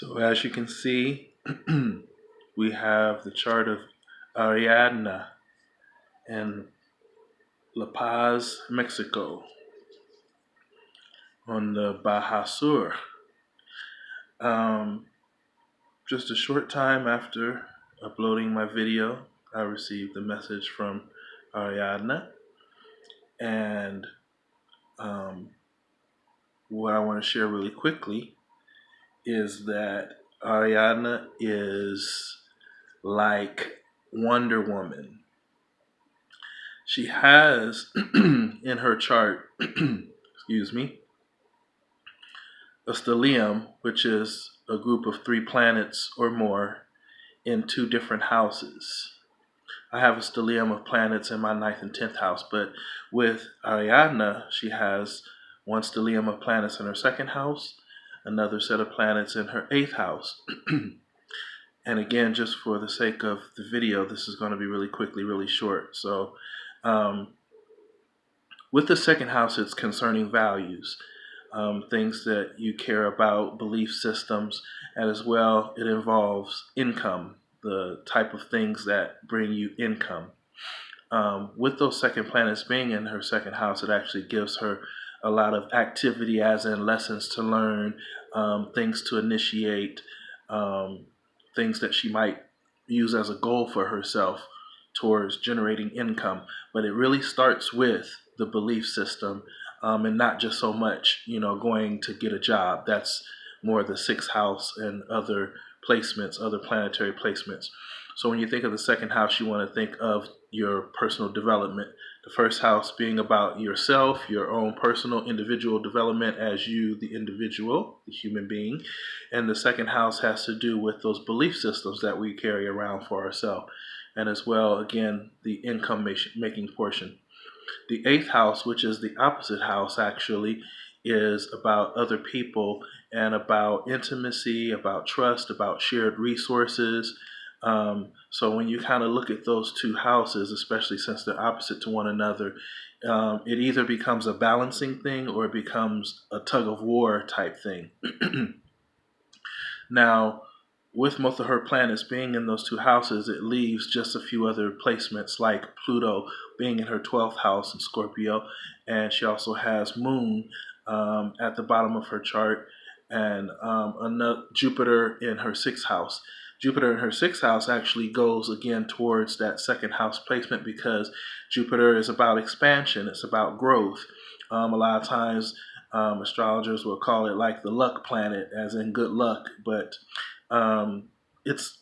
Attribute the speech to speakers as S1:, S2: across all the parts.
S1: So as you can see, we have the chart of Ariadna in La Paz, Mexico on the Baja Sur. Um, just a short time after uploading my video, I received a message from Ariadna and um, what I want to share really quickly is that Ariadna is like Wonder Woman. She has in her chart, excuse me, a stellium, which is a group of three planets or more in two different houses. I have a stellium of planets in my ninth and tenth house, but with Ariadna, she has one stellium of planets in her second house another set of planets in her eighth house. and again, just for the sake of the video, this is going to be really quickly, really short. So, um, with the second house, it's concerning values, um, things that you care about, belief systems, and as well, it involves income, the type of things that bring you income. Um, with those second planets being in her second house, it actually gives her a lot of activity, as in lessons to learn, um, things to initiate, um, things that she might use as a goal for herself towards generating income. But it really starts with the belief system um, and not just so much, you know, going to get a job. That's more the sixth house and other placements, other planetary placements. So when you think of the second house, you want to think of your personal development, the first house being about yourself, your own personal individual development as you, the individual, the human being. And the second house has to do with those belief systems that we carry around for ourselves. And as well, again, the income making portion. The eighth house, which is the opposite house actually, is about other people and about intimacy, about trust, about shared resources, um, so when you kind of look at those two houses, especially since they're opposite to one another, um, it either becomes a balancing thing or it becomes a tug of war type thing. now, with most of her planets being in those two houses, it leaves just a few other placements like Pluto being in her 12th house in Scorpio. And she also has Moon um, at the bottom of her chart and um, another Jupiter in her sixth house. Jupiter in her sixth house actually goes again towards that second house placement because Jupiter is about expansion, it's about growth. Um, a lot of times, um, astrologers will call it like the luck planet, as in good luck, but um, it's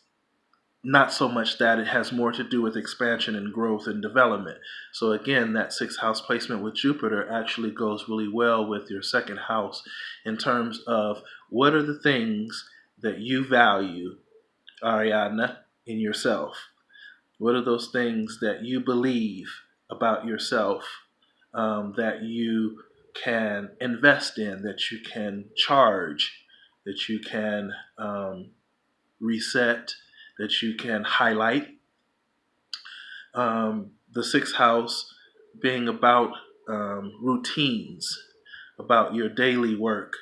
S1: not so much that it has more to do with expansion and growth and development. So again, that sixth house placement with Jupiter actually goes really well with your second house in terms of what are the things that you value Ariadna, in yourself? What are those things that you believe about yourself um, that you can invest in, that you can charge, that you can um, reset, that you can highlight? Um, the sixth house being about um, routines, about your daily work,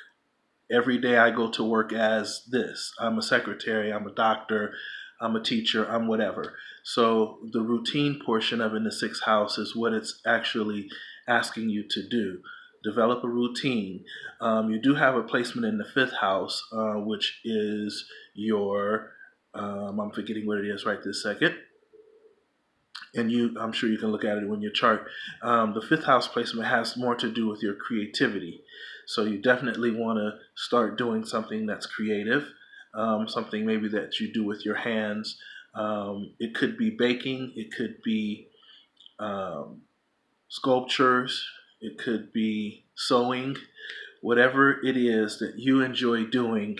S1: every day I go to work as this. I'm a secretary, I'm a doctor, I'm a teacher, I'm whatever. So the routine portion of in the sixth house is what it's actually asking you to do. Develop a routine. Um, you do have a placement in the fifth house, uh, which is your, um, I'm forgetting what it is right this second. And you, I'm sure you can look at it when your chart. Um, the fifth house placement has more to do with your creativity. So you definitely want to start doing something that's creative, um, something maybe that you do with your hands. Um, it could be baking, it could be um, sculptures, it could be sewing, whatever it is that you enjoy doing.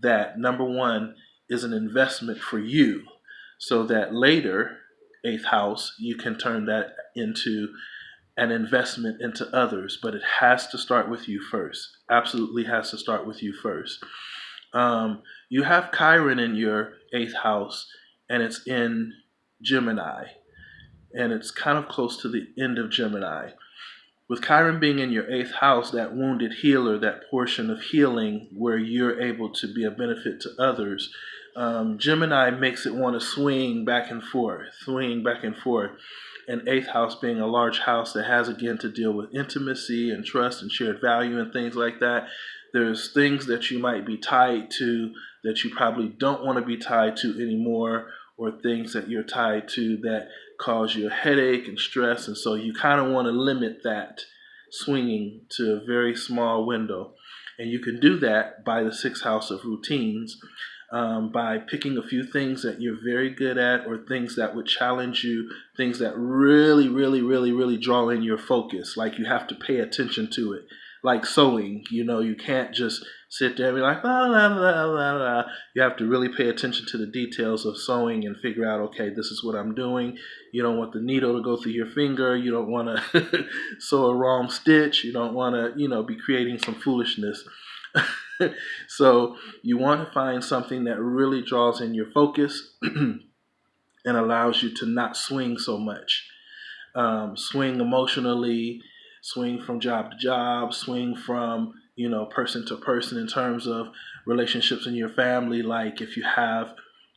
S1: That number one is an investment for you, so that later, eighth house, you can turn that into an investment into others, but it has to start with you first. Absolutely has to start with you first. Um, you have Chiron in your eighth house, and it's in Gemini, and it's kind of close to the end of Gemini. with Chiron being in your eighth house, that wounded healer, that portion of healing where you're able to be a benefit to others, um, Gemini makes it want to swing back and forth, swing back and forth. And eighth house being a large house that has again to deal with intimacy and trust and shared value and things like that. There's things that you might be tied to that you probably don't want to be tied to anymore, or things that you're tied to that cause you a headache and stress. And so you kind of want to limit that swinging to a very small window. And you can do that by the sixth house of routines um, by picking a few things that you're very good at or things that would challenge you, things that really, really, really, really draw in your focus. Like you have to pay attention to it. Like sewing, you know, you can't just sit there and be like, la, la, la, la, la. You have to really pay attention to the details of sewing and figure out, okay, this is what I'm doing. You don't want the needle to go through your finger. You don't want to sew a wrong stitch. You don't want to, you know, be creating some foolishness. so you want to find something that really draws in your focus and allows you to not swing so much. Um, swing emotionally, swing from job to job, swing from you know person to person in terms of relationships in your family. Like if you have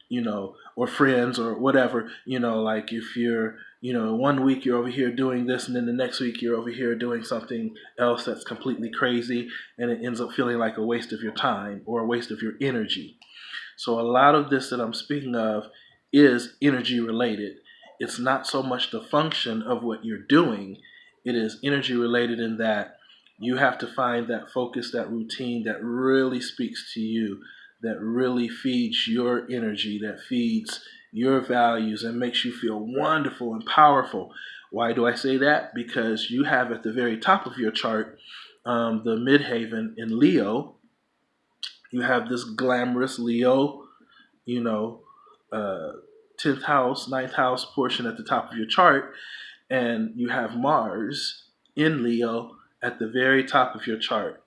S1: you know or friends or whatever you know like if you're you know, one week you're over here doing this, and then the next week you're over here doing something else that's completely crazy, and it ends up feeling like a waste of your time or a waste of your energy. So, a lot of this that I'm speaking of is energy related. It's not so much the function of what you're doing, it is energy related in that you have to find that focus, that routine that really speaks to you, that really feeds your energy, that feeds your values and makes you feel wonderful and powerful. Why do I say that? Because you have at the very top of your chart um, the midheaven in Leo. You have this glamorous Leo, you know, uh, 10th house, 9th house portion at the top of your chart. And you have Mars in Leo at the very top of your chart.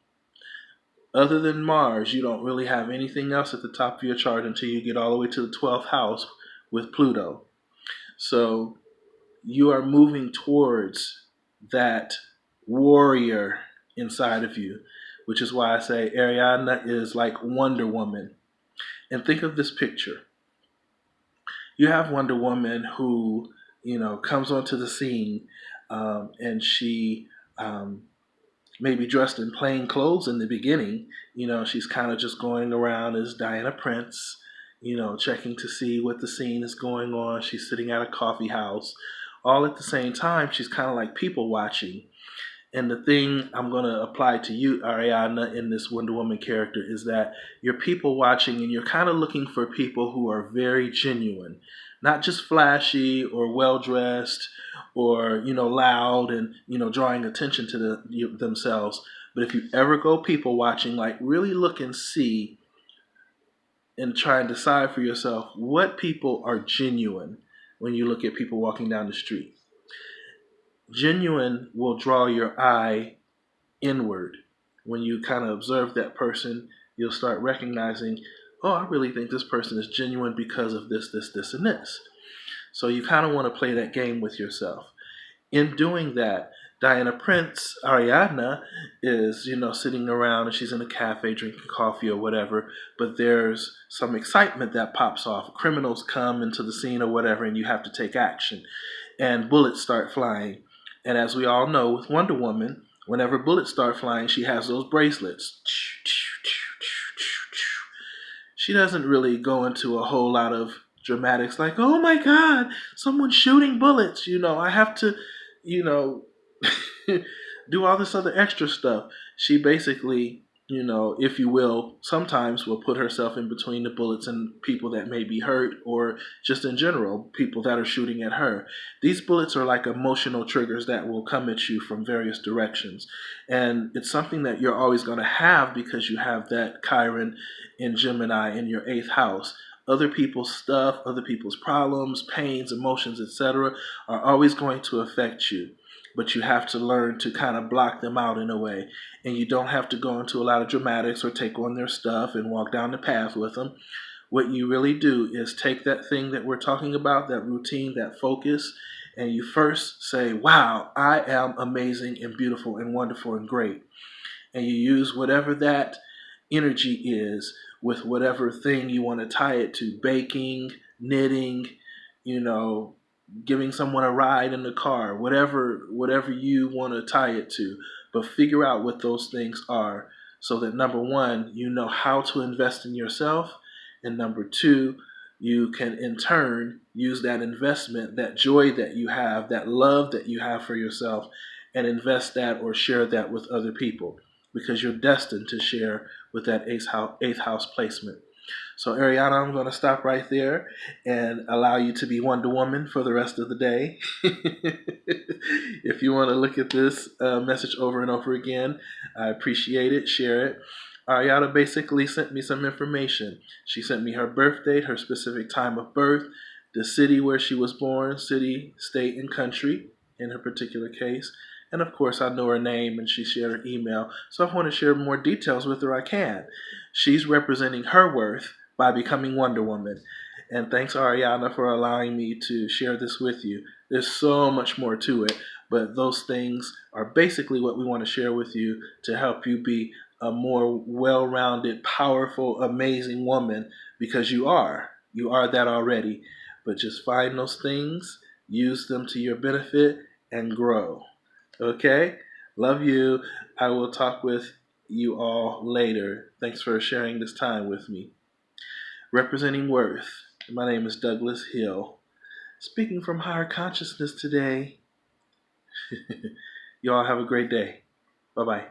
S1: Other than Mars, you don't really have anything else at the top of your chart until you get all the way to the 12th house, with Pluto. So you are moving towards that warrior inside of you, which is why I say Ariana is like Wonder Woman. And think of this picture. You have Wonder Woman who, you know, comes onto the scene um, and she um, may be dressed in plain clothes in the beginning. You know, she's kind of just going around as Diana Prince you know, checking to see what the scene is going on. She's sitting at a coffee house. All at the same time, she's kind of like people watching. And the thing I'm going to apply to you, Ariana, in this Wonder Woman character is that you're people watching and you're kind of looking for people who are very genuine, not just flashy or well dressed or, you know, loud and, you know, drawing attention to the, themselves. But if you ever go people watching, like really look and see and try and decide for yourself what people are genuine when you look at people walking down the street. Genuine will draw your eye inward. When you kind of observe that person, you'll start recognizing, oh, I really think this person is genuine because of this, this, this, and this. So you kind of want to play that game with yourself. In doing that, Diana Prince, Ariadna, is, you know, sitting around and she's in a cafe drinking coffee or whatever, but there's some excitement that pops off. Criminals come into the scene or whatever, and you have to take action. And bullets start flying. And as we all know, with Wonder Woman, whenever bullets start flying, she has those bracelets. She doesn't really go into a whole lot of dramatics like, oh my God, someone's shooting bullets. You know, I have to, you know, do all this other extra stuff. She basically, you know, if you will, sometimes will put herself in between the bullets and people that may be hurt or just in general, people that are shooting at her. These bullets are like emotional triggers that will come at you from various directions. And it's something that you're always going to have because you have that Chiron in Gemini in your eighth house other people's stuff, other people's problems, pains, emotions, etc., are always going to affect you but you have to learn to kind of block them out in a way. And you don't have to go into a lot of dramatics or take on their stuff and walk down the path with them. What you really do is take that thing that we're talking about, that routine, that focus, and you first say, Wow, I am amazing and beautiful and wonderful and great. And you use whatever that energy is with whatever thing you want to tie it to baking, knitting, you know, giving someone a ride in the car, whatever whatever you want to tie it to. But figure out what those things are so that number 1, you know how to invest in yourself and number 2, you can in turn use that investment, that joy that you have, that love that you have for yourself, and invest that or share that with other people because you're destined to share with that eighth house, eighth house placement. So, Ariana, I'm going to stop right there and allow you to be Wonder Woman for the rest of the day. if you want to look at this uh, message over and over again, I appreciate it. Share it. Ariana basically sent me some information. She sent me her birth date, her specific time of birth, the city where she was born, city, state, and country in her particular case. And of course, I know her name and she shared her email. So if I want to share more details with her, I can. She's representing her worth by becoming Wonder Woman. And thanks, Ariana, for allowing me to share this with you. There's so much more to it, but those things are basically what we want to share with you to help you be a more well rounded, powerful, amazing woman because you are. You are that already. But just find those things, use them to your benefit, and grow. Okay? Love you. I will talk with you all later. Thanks for sharing this time with me. Representing Worth, my name is Douglas Hill. Speaking from higher consciousness today. Y'all have a great day. Bye bye.